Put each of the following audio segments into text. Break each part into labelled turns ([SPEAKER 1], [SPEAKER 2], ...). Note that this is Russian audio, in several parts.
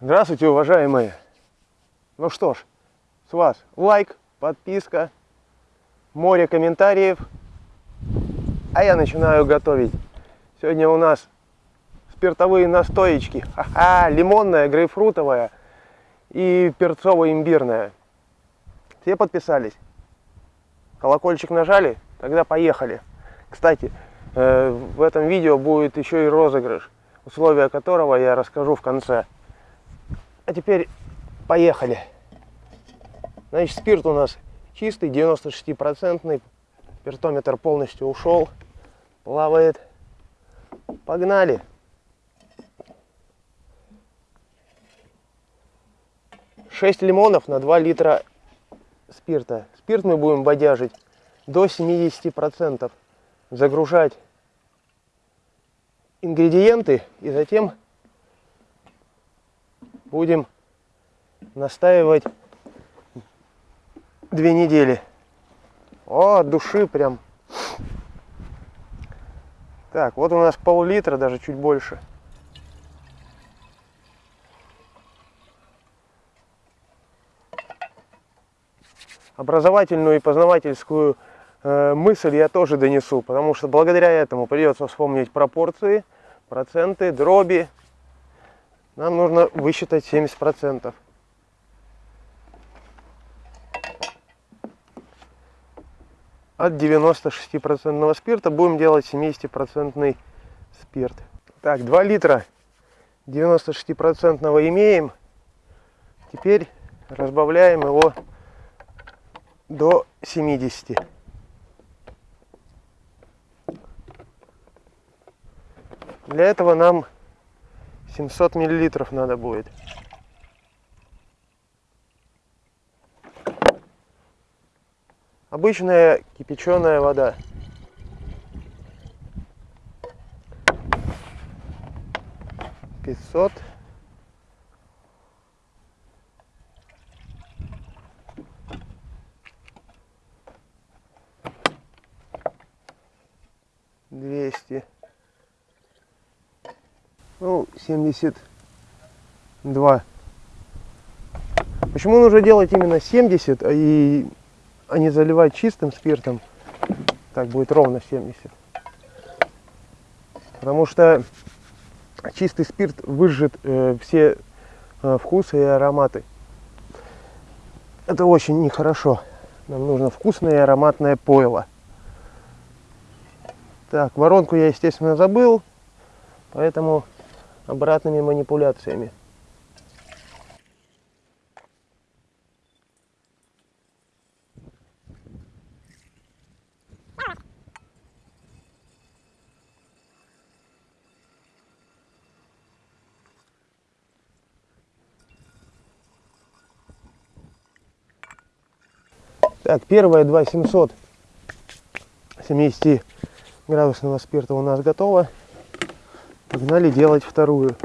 [SPEAKER 1] Здравствуйте, уважаемые! Ну что ж, с вас лайк, подписка, море комментариев. А я начинаю готовить. Сегодня у нас спиртовые настоечки. Ха-ха, лимонная, грейпфрутовая и перцово-имбирная. Все подписались? Колокольчик нажали? Тогда поехали. Кстати, э, в этом видео будет еще и розыгрыш, условия которого я расскажу в конце. А теперь поехали. Значит, спирт у нас чистый, 96-процентный. Пертометр полностью ушел. Плавает. Погнали. Шесть лимонов на 2 литра спирта. Спирт мы будем бодяжить до 70%. Загружать ингредиенты и затем будем настаивать две недели. О, от души прям. Так, вот у нас пол-литра, даже чуть больше. Образовательную и познавательскую э, мысль я тоже донесу, потому что благодаря этому придется вспомнить пропорции, проценты, дроби, нам нужно высчитать 70%. От 96% спирта будем делать 70% спирт. Так, 2 литра 96% имеем. Теперь разбавляем его до 70. Для этого нам 700 миллилитров надо будет. Обычная кипяченая вода. Пятьсот. Двести ну, 72. Почему нужно делать именно 70, а, и, а не заливать чистым спиртом? Так будет ровно 70. Потому что чистый спирт выжжет э, все э, вкусы и ароматы. Это очень нехорошо. Нам нужно вкусное и ароматное пойло. Так, воронку я, естественно, забыл. Поэтому обратными манипуляциями. Так, первая 2700 70 градусного спирта у нас готова. Погнали делать вторую.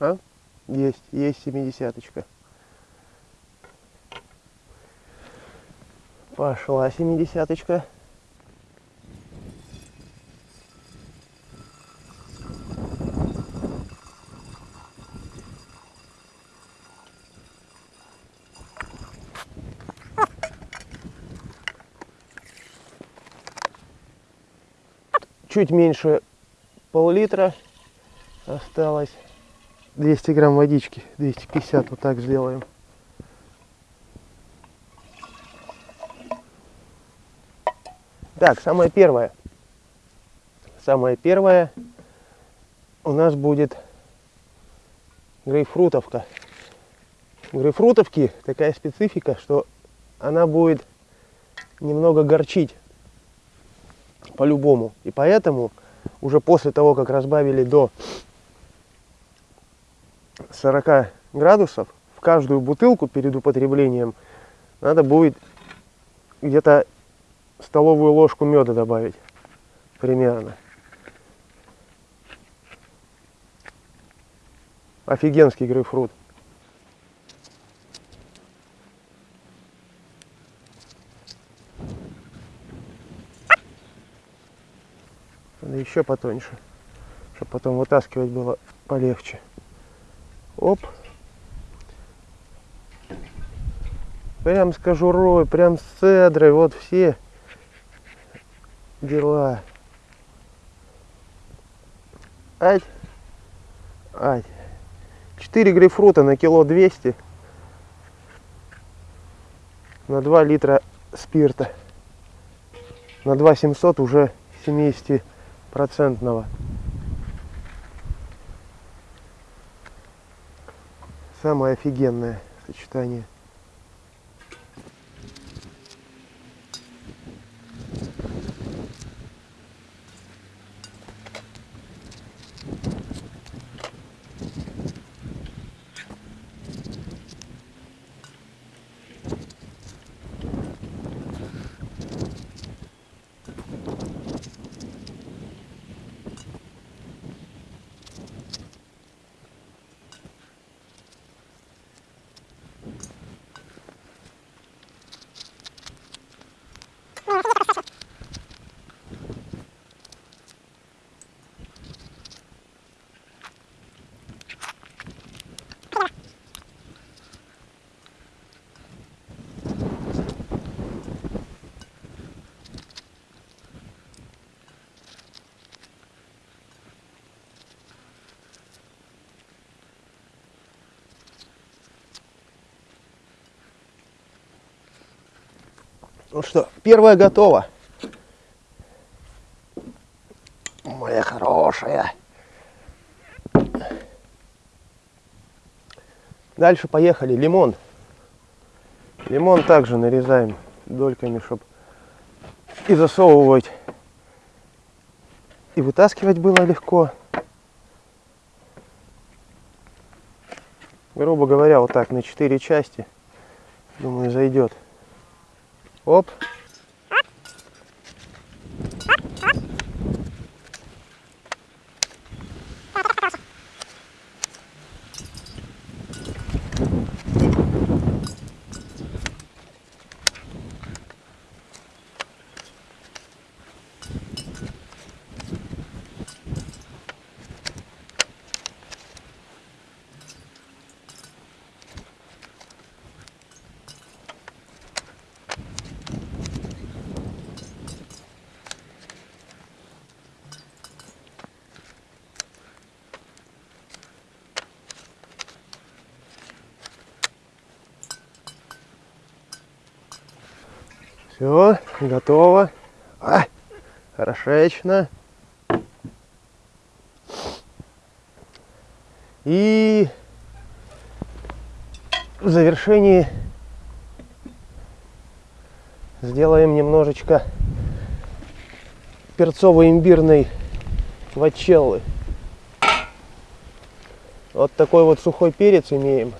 [SPEAKER 1] А? Есть, есть семидесяточка. Пошла семидесяточка. Чуть меньше пол-литра осталось. 200 грамм водички, 250 вот так сделаем. Так, самое первое. Самое первое у нас будет грейпфрутовка. У грейпфрутовки такая специфика, что она будет немного горчить по-любому. И поэтому уже после того, как разбавили до 40 градусов, в каждую бутылку перед употреблением надо будет где-то столовую ложку меда добавить примерно. Офигенский грейпфрут. Надо еще потоньше, чтобы потом вытаскивать было полегче. Оп. Прям с кожурой, прям с цедрой, вот все дела. Ать. Ать. 4 грейпфрута на кило 200 на 2 литра спирта на 2 700 уже 70 процентного самое офигенное сочетание Ну что, первая готова. Моя хорошая. Дальше поехали. Лимон. Лимон также нарезаем дольками, чтобы и засовывать, и вытаскивать было легко. Грубо говоря, вот так на 4 части. Думаю, зайдет. Оп. Все, готово. А, хорошечно. И в завершении сделаем немножечко перцово-имбирной вачеллы. Вот такой вот сухой перец имеем.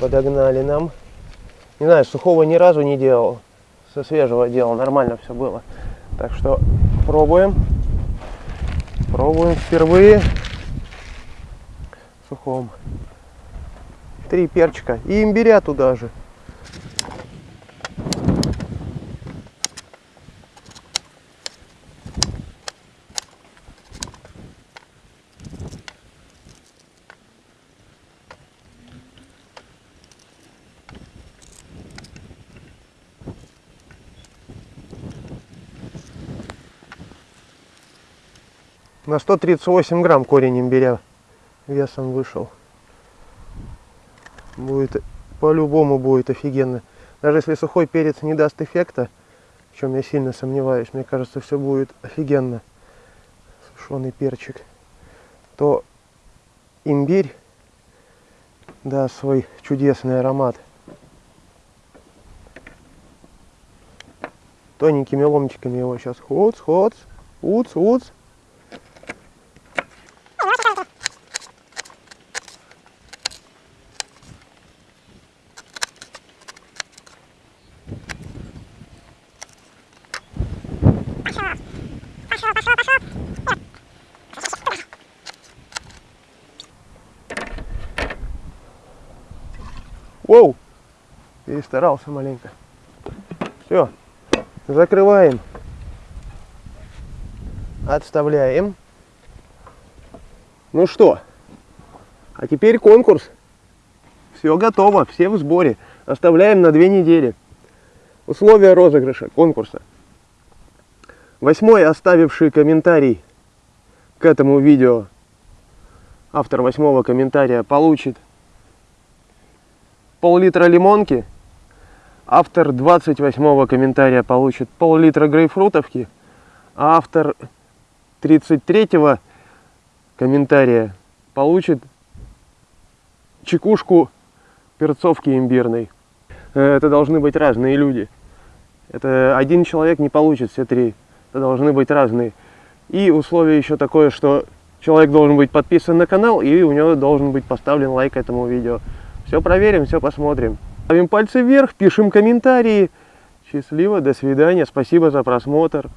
[SPEAKER 1] Подогнали нам. Не знаю, сухого ни разу не делал со свежего дела нормально все было. Так что пробуем. Пробуем впервые сухом. Три перчика и имбиря туда же. На 138 грамм корень имбиря весом вышел. Будет по-любому будет офигенно. Даже если сухой перец не даст эффекта, в чем я сильно сомневаюсь, мне кажется, все будет офигенно. Сушеный перчик. То имбирь даст свой чудесный аромат. Тоненькими ломтиками его сейчас хоц, хоц, уц, уц. Перестарался маленько. Все. Закрываем. Отставляем. Ну что, а теперь конкурс. Все готово, все в сборе. Оставляем на две недели. Условия розыгрыша конкурса. Восьмой оставивший комментарий к этому видео, автор восьмого комментария получит пол-литра лимонки, автор 28 комментария получит пол-литра грейпфрутовки, а автор 33 комментария получит чекушку перцовки имбирной. Э, это должны быть разные люди. Это один человек не получит все три. Это должны быть разные. И условие еще такое, что человек должен быть подписан на канал и у него должен быть поставлен лайк этому видео. Все проверим, все посмотрим. Ставим пальцы вверх, пишем комментарии. Счастливо, до свидания, спасибо за просмотр.